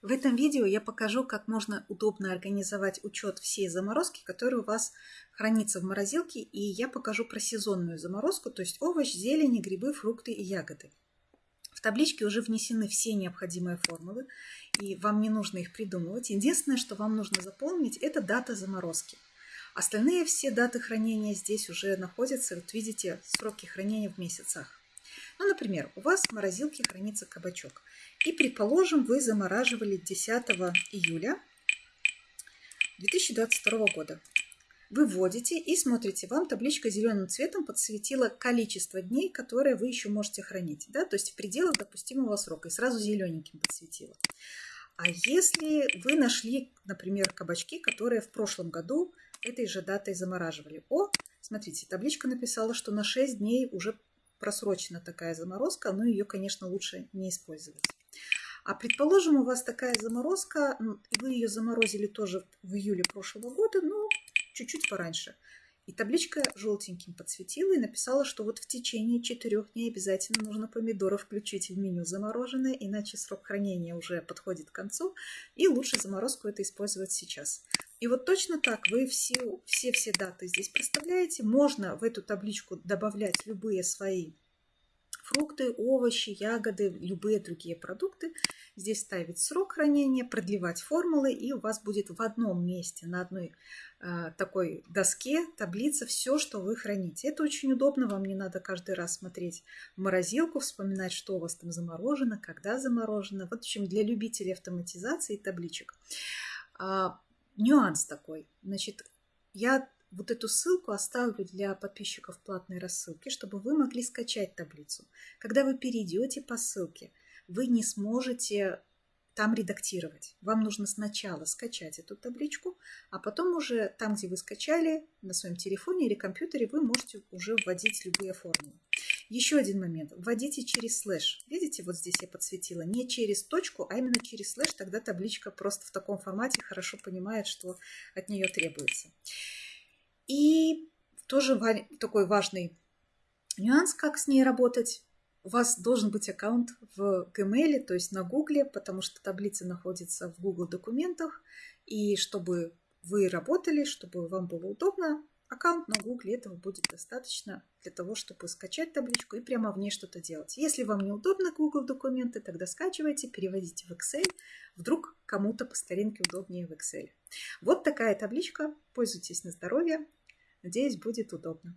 В этом видео я покажу, как можно удобно организовать учет всей заморозки, которая у вас хранится в морозилке, и я покажу про сезонную заморозку, то есть овощ, зелени, грибы, фрукты и ягоды. В табличке уже внесены все необходимые формулы, и вам не нужно их придумывать. Единственное, что вам нужно запомнить, это дата заморозки. Остальные все даты хранения здесь уже находятся, вот видите, сроки хранения в месяцах. Ну, например, у вас в морозилке хранится кабачок. И, предположим, вы замораживали 10 июля 2022 года. Вы вводите и смотрите, вам табличка зеленым цветом подсветила количество дней, которые вы еще можете хранить. Да? То есть в пределах допустимого срока. И сразу зелененьким подсветила. А если вы нашли, например, кабачки, которые в прошлом году этой же датой замораживали. О, смотрите, табличка написала, что на 6 дней уже просрочена такая заморозка, но ее, конечно, лучше не использовать. А предположим, у вас такая заморозка, вы ее заморозили тоже в июле прошлого года, но чуть-чуть пораньше. И табличка желтеньким подсветила и написала, что вот в течение четырех дней обязательно нужно помидоры включить в меню замороженные, иначе срок хранения уже подходит к концу, и лучше заморозку это использовать сейчас. И вот точно так вы все-все даты здесь проставляете. Можно в эту табличку добавлять любые свои фрукты, овощи, ягоды, любые другие продукты. Здесь ставить срок хранения, продлевать формулы, и у вас будет в одном месте, на одной э, такой доске, таблица, все, что вы храните. Это очень удобно, вам не надо каждый раз смотреть в морозилку, вспоминать, что у вас там заморожено, когда заморожено. Вот, в общем, для любителей автоматизации табличек. Нюанс такой. Значит, я вот эту ссылку оставлю для подписчиков платной рассылки, чтобы вы могли скачать таблицу. Когда вы перейдете по ссылке, вы не сможете там редактировать. Вам нужно сначала скачать эту табличку, а потом уже там, где вы скачали, на своем телефоне или компьютере, вы можете уже вводить любые формулы. Еще один момент. Вводите через слэш. Видите, вот здесь я подсветила. Не через точку, а именно через слэш. Тогда табличка просто в таком формате хорошо понимает, что от нее требуется. И тоже такой важный нюанс, как с ней работать. У вас должен быть аккаунт в Gmail, то есть на Google, потому что таблица находится в Google документах. И чтобы вы работали, чтобы вам было удобно, аккаунт на Google этого будет достаточно для того, чтобы скачать табличку и прямо в ней что-то делать. Если вам неудобно Google документы, тогда скачивайте, переводите в Excel. Вдруг кому-то по старинке удобнее в Excel. Вот такая табличка. Пользуйтесь на здоровье. Надеюсь, будет удобно.